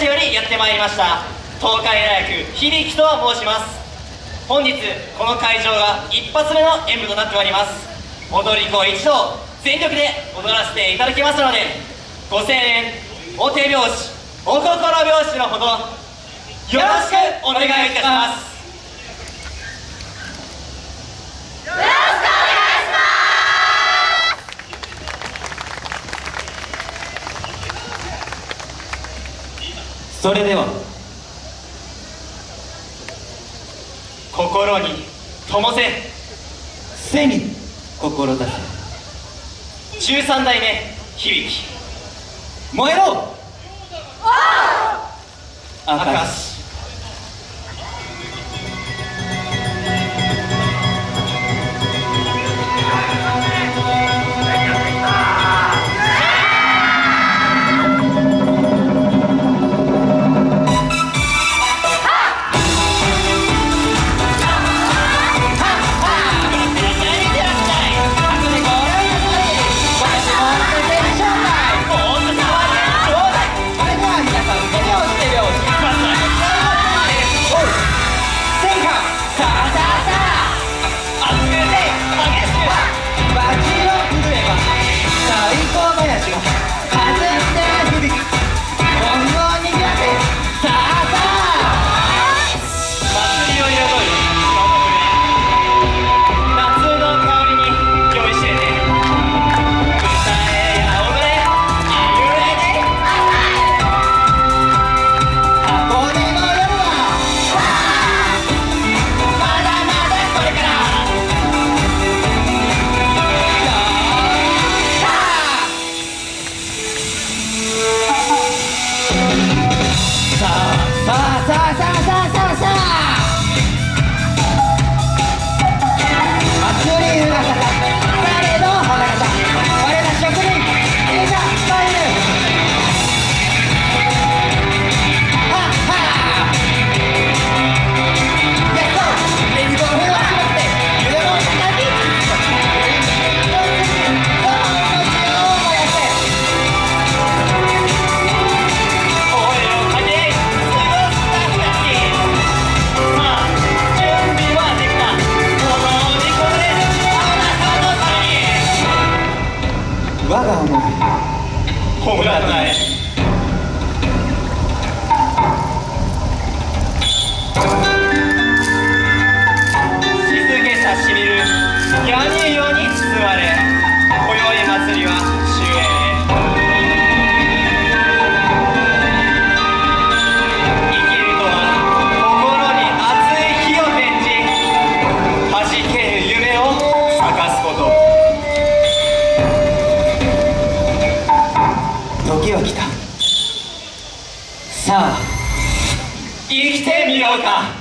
市よりやってまいりました東海大学響と申します。本日この会場が一発目の演舞となっております。踊り子一同全力で踊らせていただきますのでご声援お手拍子お心拍子のほどよろしくお願いいたします。それでは心に灯せ。背に志せ。十三代目響。燃えろ。明明石ほらない。生きてみようか。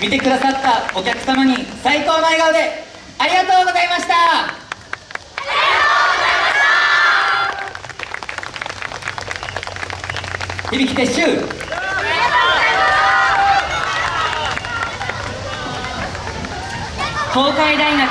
見てくださったお客様に最高の笑顔でありがとうございました。ありがとうございました。響き撤収東海大学